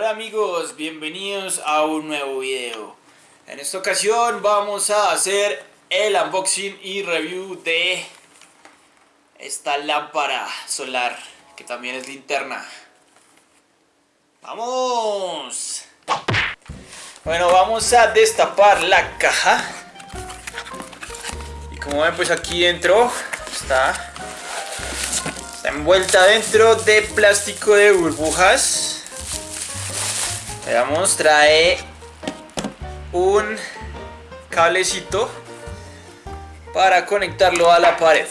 Hola amigos, bienvenidos a un nuevo video. En esta ocasión vamos a hacer el unboxing y review de esta lámpara solar que también es linterna. ¡Vamos! Bueno, vamos a destapar la caja. Y como ven pues aquí dentro está, está envuelta dentro de plástico de burbujas Veamos, trae un cablecito para conectarlo a la pared.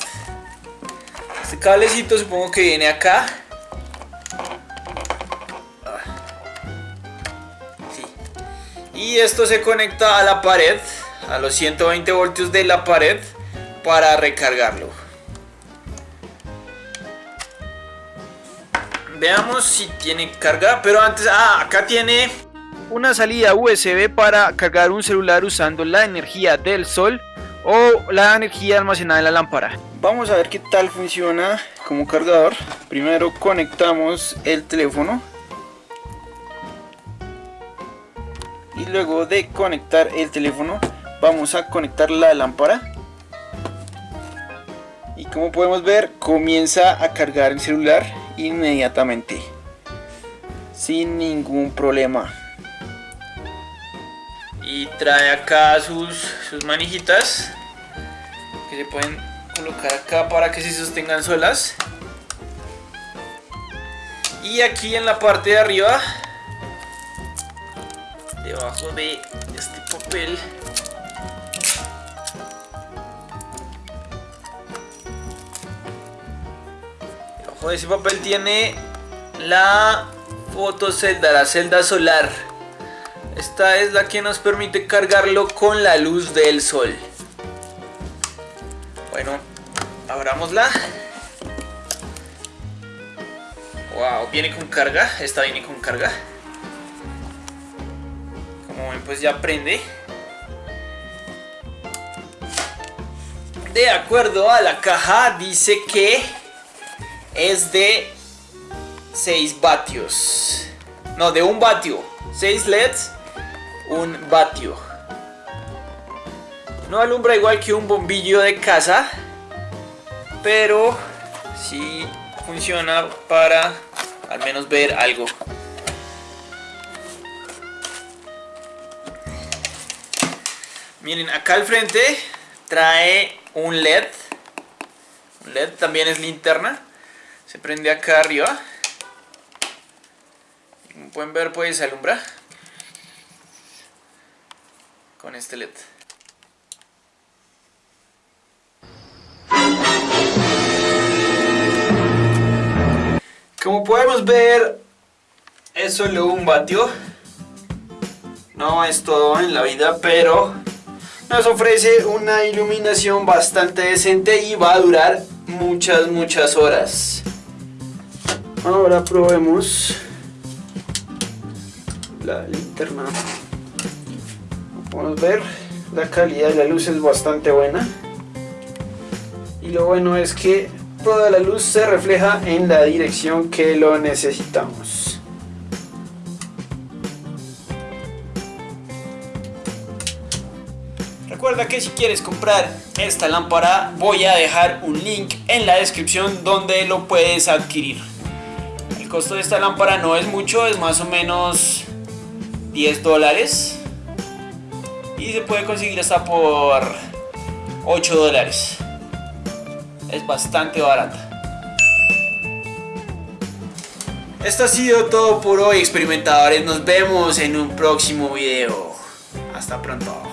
Este cablecito supongo que viene acá. Y esto se conecta a la pared, a los 120 voltios de la pared, para recargarlo. Veamos si tiene carga, pero antes, ah, acá tiene una salida USB para cargar un celular usando la energía del sol o la energía almacenada en la lámpara. Vamos a ver qué tal funciona como cargador. Primero conectamos el teléfono. Y luego de conectar el teléfono vamos a conectar la lámpara. Y como podemos ver comienza a cargar el celular inmediatamente sin ningún problema. Y trae acá sus, sus manijitas que se pueden colocar acá para que se sostengan solas. Y aquí en la parte de arriba debajo de este papel ese papel tiene la fotocelda, la celda solar. Esta es la que nos permite cargarlo con la luz del sol. Bueno, abramosla. Wow, viene con carga. Esta viene con carga. Como ven, pues ya prende. De acuerdo a la caja, dice que es de 6 vatios. No, de un vatio. 6 LEDs, un vatio. No alumbra igual que un bombillo de casa, pero sí funciona para al menos ver algo. Miren, acá al frente trae un LED. Un LED también es linterna se prende acá arriba. Como pueden ver pues alumbra con este led. Como podemos ver es solo un vatio no es todo en la vida pero nos ofrece una iluminación bastante decente y va a durar muchas muchas horas Ahora probemos la linterna. Podemos ver, la calidad de la luz es bastante buena. Y lo bueno es que toda la luz se refleja en la dirección que lo necesitamos. Recuerda que si quieres comprar esta lámpara voy a dejar un link en la descripción donde lo puedes adquirir. El costo de esta lámpara no es mucho, es más o menos 10 dólares. Y se puede conseguir hasta por 8 dólares. Es bastante barata. Esto ha sido todo por hoy experimentadores. Nos vemos en un próximo video. Hasta pronto.